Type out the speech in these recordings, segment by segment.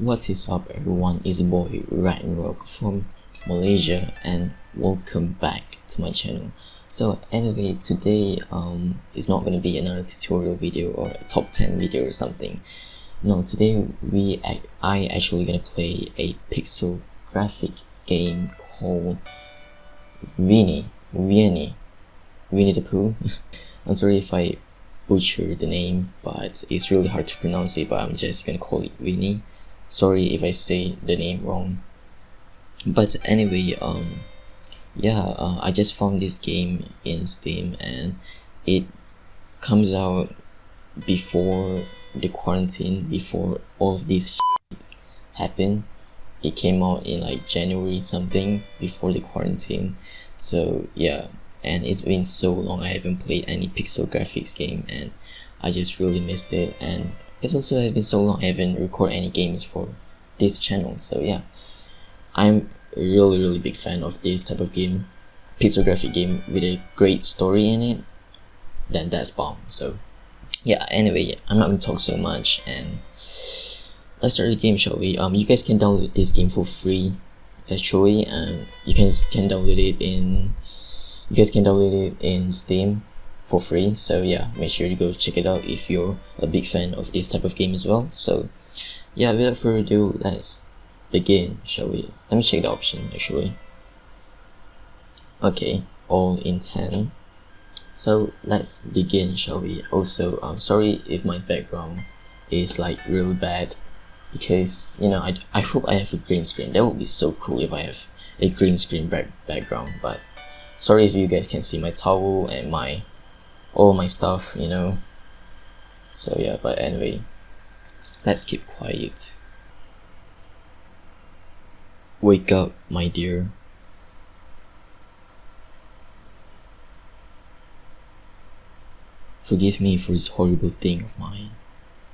What is up everyone, it's your boy Ragnarok from Malaysia and welcome back to my channel. So anyway, today um, it's not going to be another tutorial video or a top 10 video or something. No, today we I actually going to play a pixel graphic game called Winnie, Winnie, Winnie the Pooh. I'm sorry if I butcher the name, but it's really hard to pronounce it, but I'm just gonna call it Winnie sorry if I say the name wrong. But anyway um yeah uh, I just found this game in Steam and it comes out before the quarantine before all of this happened. It came out in like January something before the quarantine. So yeah and it's been so long I haven't played any pixel graphics game and I just really missed it and it's also been so long I haven't recorded any games for this channel so yeah. I'm really really big fan of this type of game pixel graphic game with a great story in it then that's bomb so. Yeah anyway I'm not gonna talk so much and let's start the game shall we? Um you guys can download this game for free actually and you guys can download it in you guys can download it in Steam for free. So yeah make sure to go check it out if you're a big fan of this type of game as well. So yeah without further ado let's begin shall we? Let me check the option actually. Okay all in 10 so let's begin shall we? Also i'm sorry if my background is like really bad because you know I, I hope I have a green screen. That would be so cool if I have a green screen back background but sorry if you guys can see my towel and my all my stuff you know. So yeah but anyway let's keep quiet. Wake up my dear. Forgive me for this horrible thing of mine.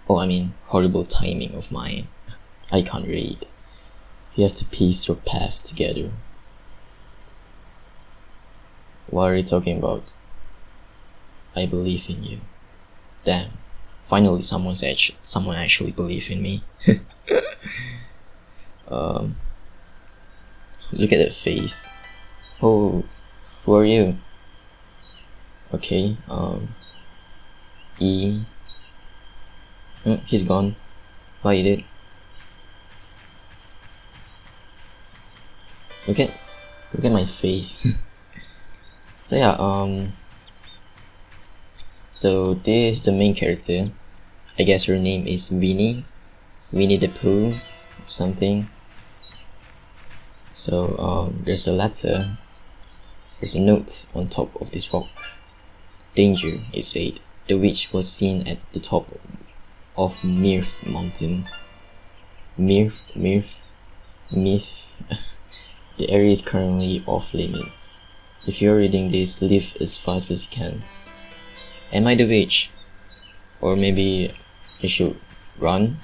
Oh I mean horrible timing of mine. I can't read. You have to piece your path together. What are you talking about I believe in you. Damn. Finally someone's actually someone actually believe in me. um look at that face. Oh who are you? Okay, um E mm, he's gone. Why did? Look at look at my face. so yeah, um so this is the main character. I guess her name is Winnie. Winnie the Pooh something. So um, there's a letter. There's a note on top of this rock. Danger, it said. The witch was seen at the top of Mirth Mountain. Mirth, Mirth, Mirth. the area is currently off limits. If you're reading this, leave as fast as you can. Am I the witch? Or maybe I should run?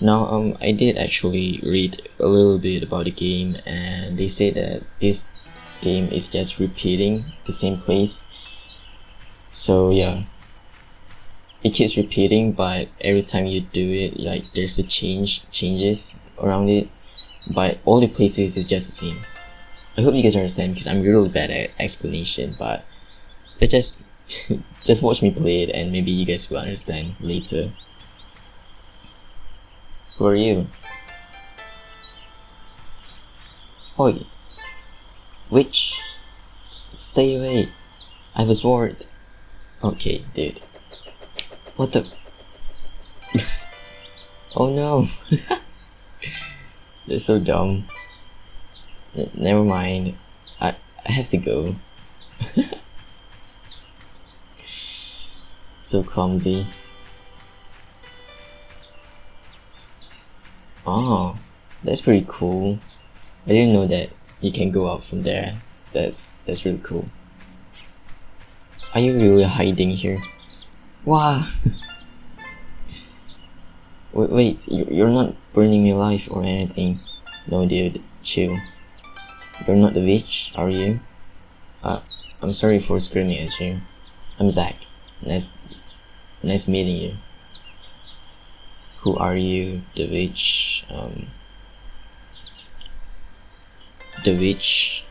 Now, um, I did actually read a little bit about the game and they say that this game is just repeating the same place. So yeah, it keeps repeating but every time you do it, like there's a change, changes around it. But all the places is just the same. I hope you guys understand because I'm really bad at explanation but it just just watch me play it and maybe you guys will understand later. Who are you? Oi! Witch! S stay away! I was sword! Okay, dude. What the? oh no! They're so dumb. N never mind. I, I have to go. So clumsy. Oh, that's pretty cool. I didn't know that you can go out from there. That's that's really cool. Are you really hiding here? Wow! wait, wait, you're not burning me alive or anything. No dude, chill. You're not the witch, are you? Uh, I'm sorry for screaming at you. I'm Zach. Nice Nice meeting you. who are you the witch um the witch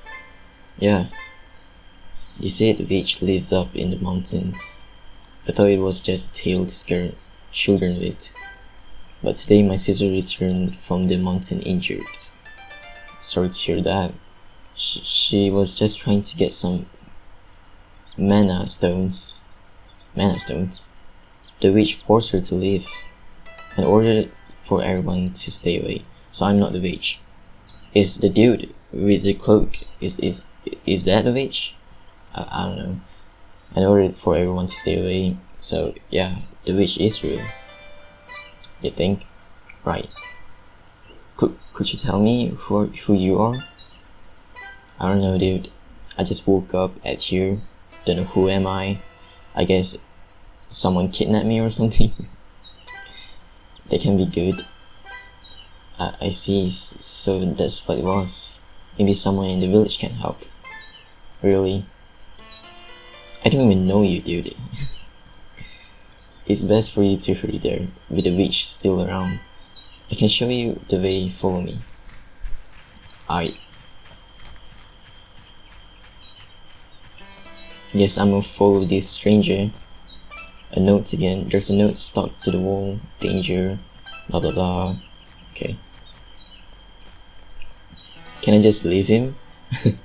yeah. You said the witch lived up in the mountains. I thought it was just a tale to scare children with. But today my sister returned from the mountain injured. Sorry to hear that. She, she was just trying to get some mana stones. Mana stones the witch forced her to leave and ordered for everyone to stay away. So i'm not the witch is the dude with the cloak is is is that the witch I, I don't know. And ordered for everyone to stay away so yeah the witch is real. You think? Right. Could, could you tell me who, who you are? I don't know dude. I just woke up at here. Don't know who am I. I guess someone kidnapped me or something that can be good. I, I see. So that's what it was. Maybe someone in the village can help. Really? I don't even know you dude. It's best for you to hurry there with the witch still around. I can show you the way follow me. I Yes, I'm gonna follow this stranger. A note again. There's a note stuck to the wall. Danger. Blah blah blah. Okay. Can I just leave him?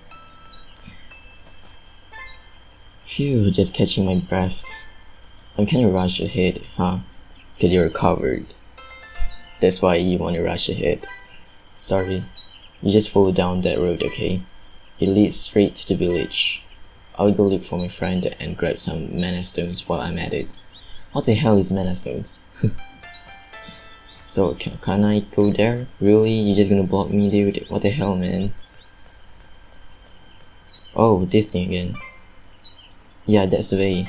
Phew, just catching my breath. I'm kinda rushed ahead, huh? Cause you're covered. That's why you wanna rush ahead. Sorry. You just follow down that road, okay? It leads straight to the village. I'll go look for my friend and grab some mana stones while I'm at it. What the hell is mana stones? so can, can I go there? Really? You're just gonna block me dude? What the hell man? Oh, this thing again. Yeah, that's the way.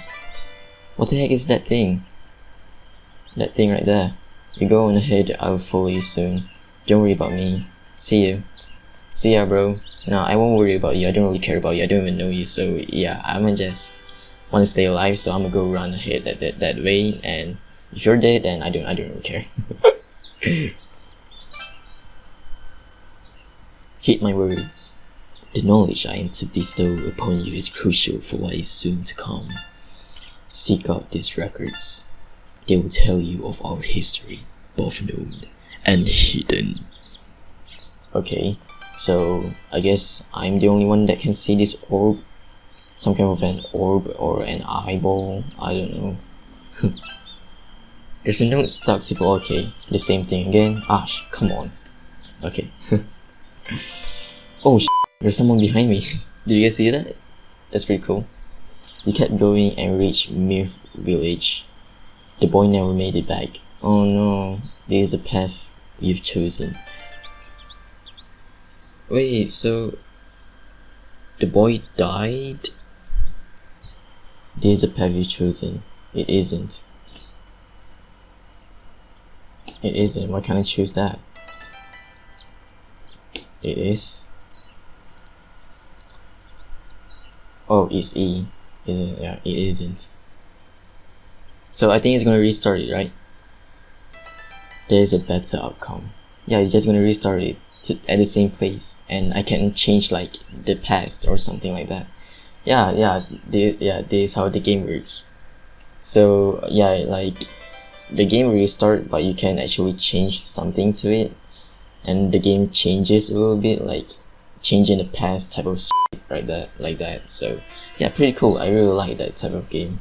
What the heck is that thing? That thing right there. You go on ahead, I'll follow you soon. Don't worry about me. See you. See ya, bro. No, I won't worry about you. I don't really care about you. I don't even know you. So yeah, I'ma just want to stay alive. So I'm gonna go run ahead that, that that way. And if you're dead, then I don't I don't really care. Heed my words. The knowledge I am to bestow upon you is crucial for what is soon to come. Seek out these records. They will tell you of our history, both known and hidden. Okay, so I guess I'm the only one that can see this orb. Some kind of an orb or an eyeball. I don't know. There's a note stuck to the okay. The same thing again. Ah, Ash, come on. Okay. oh there's someone behind me. do you guys see that? That's pretty cool. We kept going and reached Mirth village. The boy never made it back. Oh no, this is the path you've chosen. Wait, so the boy died? This is the path you've chosen. It isn't. It isn't. Why can't I choose that? It is. Oh, it's E. Isn't yeah, it isn't. So I think it's gonna restart it, right? There's a better outcome. Yeah, it's just gonna restart it to, at the same place and I can change like the past or something like that. Yeah, yeah, the, yeah, this is how the game works. So yeah, like the game restart but you can actually change something to it and the game changes a little bit like changing the past type of shit right that like that so yeah pretty cool I really like that type of game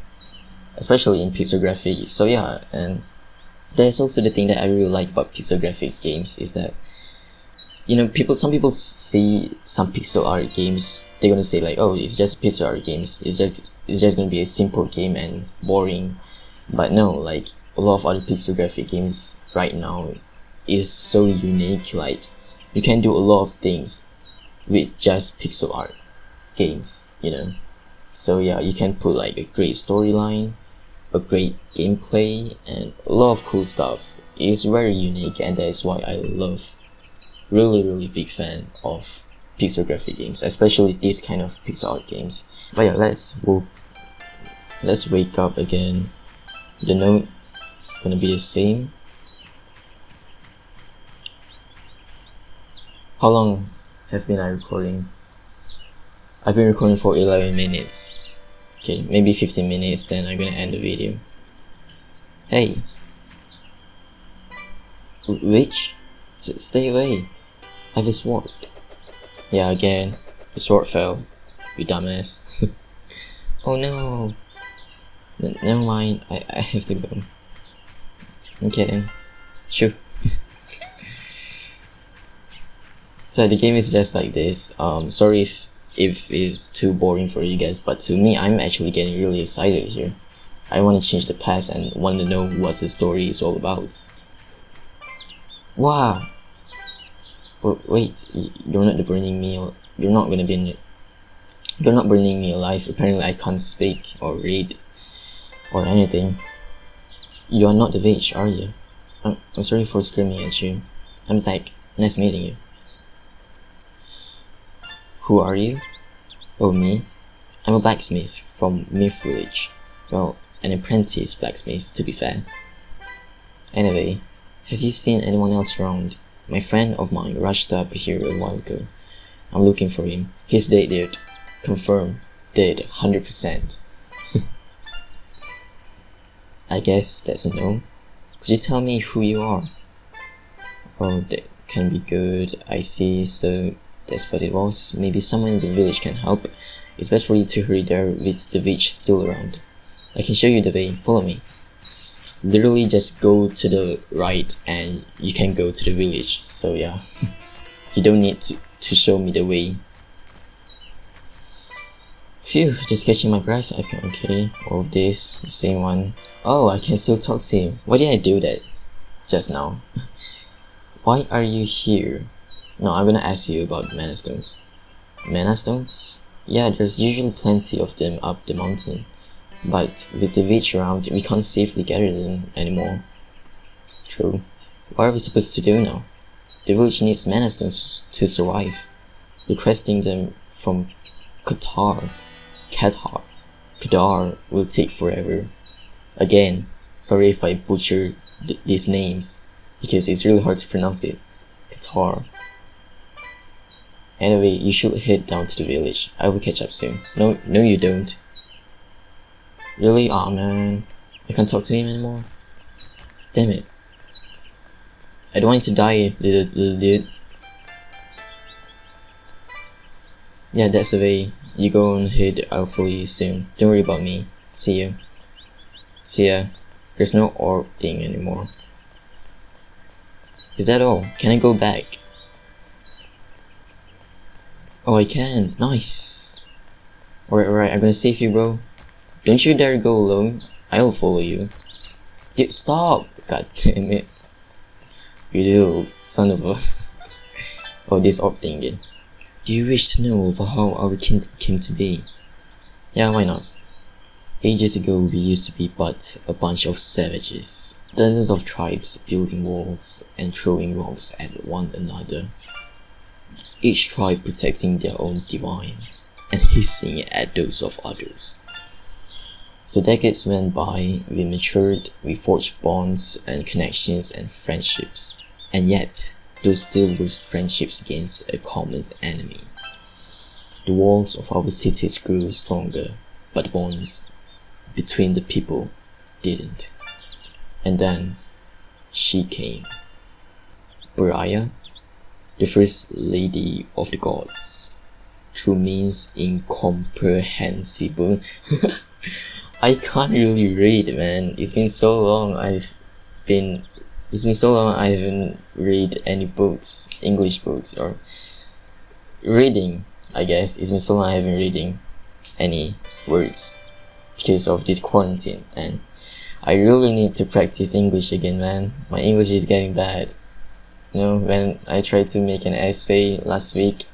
especially in pixel graphics so yeah and there's also the thing that I really like about pixel graphic games is that you know people some people see some pixel art games they're gonna say like oh it's just pixel art games it's just it's just gonna be a simple game and boring but no like a lot of other pixel graphic games right now is so unique like you can do a lot of things with just pixel art games, you know. So yeah, you can put like a great storyline, a great gameplay, and a lot of cool stuff. It's very unique and that is why I love, really really big fan of pixel graphic games, especially these kind of pixel art games. But yeah, let's we'll, let's wake up again. The note gonna be the same. How long have been I recording? I've been recording for 11 minutes. Okay, maybe 15 minutes, then I'm gonna end the video. Hey! rich, S stay away! I have a sword. Yeah, again, the sword fell. You dumbass. oh no! N never mind, I, I have to go. Kidding. Sure. so the game is just like this. Um, sorry if if it's too boring for you guys, but to me, I'm actually getting really excited here. I want to change the past and want to know what the story is all about. Wow. Wait, you're not burning meal. You're not gonna be. You're not burning me alive. Apparently, I can't speak or read or anything. You are not the witch, are you? I'm, I'm sorry for screaming at you. I'm Zach. Nice meeting you. Who are you? Oh, me? I'm a blacksmith from Myth Village. Well, an apprentice blacksmith, to be fair. Anyway, have you seen anyone else around? My friend of mine rushed up here a while ago. I'm looking for him. He's dead, dude. Confirm. Dead, 100%. I guess that's a no. Could you tell me who you are? Oh, that can be good. I see. So that's what it was. Maybe someone in the village can help. It's best for you to hurry there with the witch still around. I can show you the way. Follow me. Literally just go to the right and you can go to the village. So yeah. you don't need to, to show me the way. Phew, just catching my breath. Okay, all of this, the same one. Oh, I can still talk to him. Why did I do that just now? Why are you here? No, I'm gonna ask you about mana stones. Mana stones? Yeah, there's usually plenty of them up the mountain. But with the witch around, we can't safely gather them anymore. True. What are we supposed to do now? The village needs mana stones to survive. Requesting them from Qatar, Qatar, Qatar will take forever. Again, sorry if I butcher th these names, because it's really hard to pronounce it. Qatar. Anyway, you should head down to the village. I will catch up soon. No, no you don't. Really? Aw oh, man. I can't talk to him anymore? Damn it. I don't want to die, little, dude. Yeah, that's the way. You go on ahead, I'll follow you soon. Don't worry about me. See you. See ya. There's no orb thing anymore. Is that all? Can I go back? Oh, I can. Nice. Alright, alright, I'm gonna save you, bro. Don't you dare go alone. I'll follow you. Stop! God damn it. You little son of a... oh, this orb thing again. Do you wish to know for how our kingdom came to be? Yeah, why not? Ages ago, we used to be but a bunch of savages. Dozens of tribes building walls and throwing rocks at one another each tribe protecting their own divine and hissing at those of others. So decades went by, we matured, we forged bonds and connections and friendships, and yet those still were friendships against a common enemy. The walls of our cities grew stronger, but bonds between the people didn't. And then she came. Buriah the first lady of the gods. True means incomprehensible. I can't really read, man. It's been so long. I've been. It's been so long. I haven't read any books, English books, or reading. I guess it's been so long. I haven't reading any words because of this quarantine, and I really need to practice English again, man. My English is getting bad you know when I tried to make an essay last week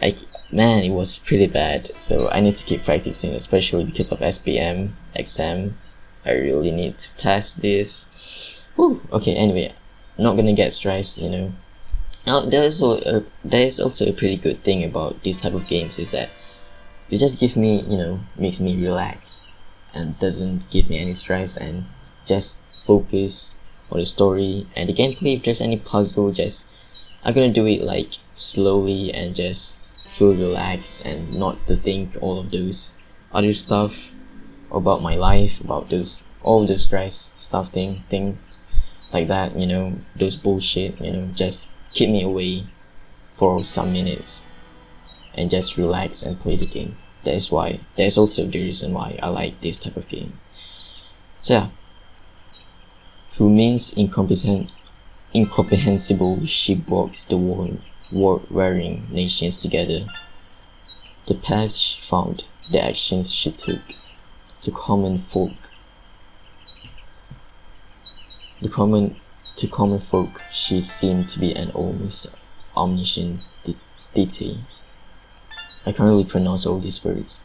I man it was pretty bad. So I need to keep practicing especially because of SPM exam. I really need to pass this. Whew. okay anyway not gonna get stressed you know. Now there's also a, uh, there is also a pretty good thing about these type of games is that it just gives me you know makes me relax and doesn't give me any stress and just focus on the story and the gameplay. If there's any puzzle just I'm gonna do it like slowly and just feel relaxed and not to think all of those other stuff about my life, about those all the stress stuff thing thing like that, you know, those bullshit, you know, just keep me away for some minutes and just relax and play the game. That is why that is also the reason why I like this type of game. So yeah. Through means incompetent incomprehensible she brought the war-wearing nations together. The she found, the actions she took, to common folk. The common, to common folk, she seemed to be an almost omniscient de deity. I can't really pronounce all these words,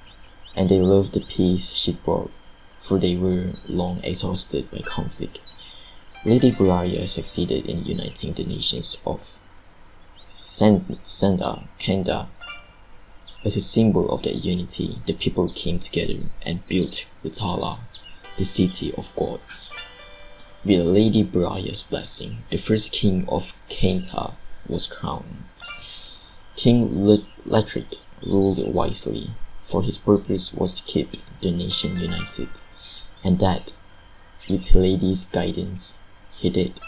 and they loved the peace she brought, for they were long exhausted by conflict. Lady Briar succeeded in uniting the nations of Senda, Kenda. As a symbol of that unity, the people came together and built Utala, the city of gods. With Lady Briar's blessing, the first king of Kenta was crowned. King Letric ruled wisely, for his purpose was to keep the nation united, and that, with Lady's guidance, he did.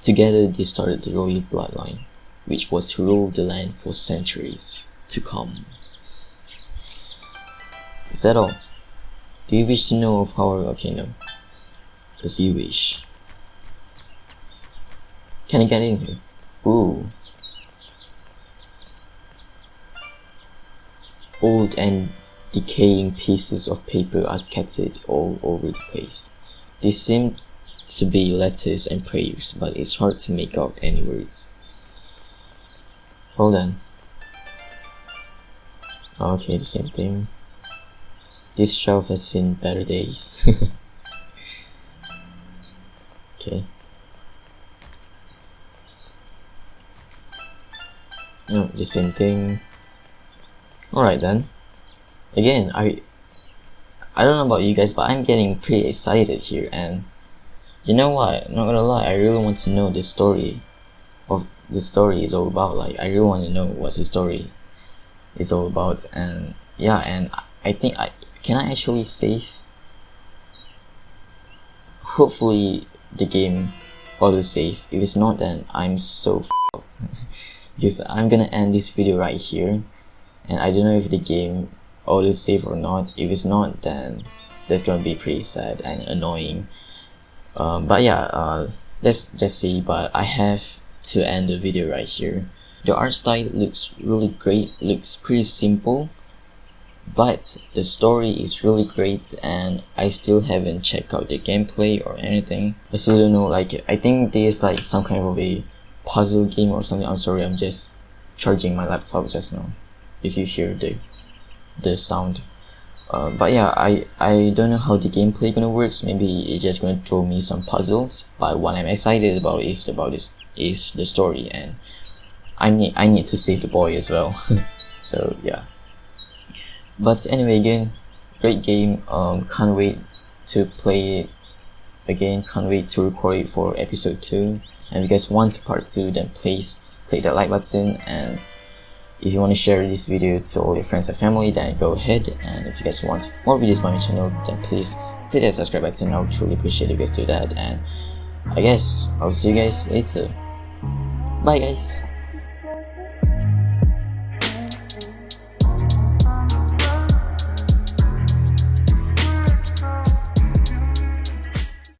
Together they started the royal bloodline, which was to rule the land for centuries to come. Is that all? Do you wish to know of our kingdom? As you wish. Can I get in here? Ooh. Old and decaying pieces of paper are scattered all over the place. They seem to be letters and prayers, but it's hard to make out any words. Hold on. Okay, the same thing. This shelf has seen better days. okay. No, the same thing. Alright then. Again, I I don't know about you guys, but I'm getting pretty excited here and you know what? Not gonna lie, I really want to know the story the story is all about. Like, I really want to know what's the story is all about. And yeah, and I think I can I actually save. Hopefully, the game auto save. If it's not, then I'm so because I'm gonna end this video right here, and I don't know if the game auto save or not. If it's not, then that's gonna be pretty sad and annoying um, but yeah uh, let's just see but I have to end the video right here the art style looks really great looks pretty simple but the story is really great and I still haven't checked out the gameplay or anything I still don't know like I think there's like some kind of a puzzle game or something I'm sorry I'm just charging my laptop just now if you hear the the sound uh, but yeah, I, I don't know how the gameplay gonna works. Maybe it's just gonna throw me some puzzles. But what I'm excited about is about this is the story, and I need I need to save the boy as well. so yeah. But anyway, again, great game. Um, can't wait to play it again. Can't wait to record it for episode two. And if you guys want part two, then please click that like button and if you want to share this video to all your friends and family, then go ahead. And if you guys want more videos by my channel, then please click that subscribe button. I would truly appreciate you guys do that. And I guess I'll see you guys later. Bye guys.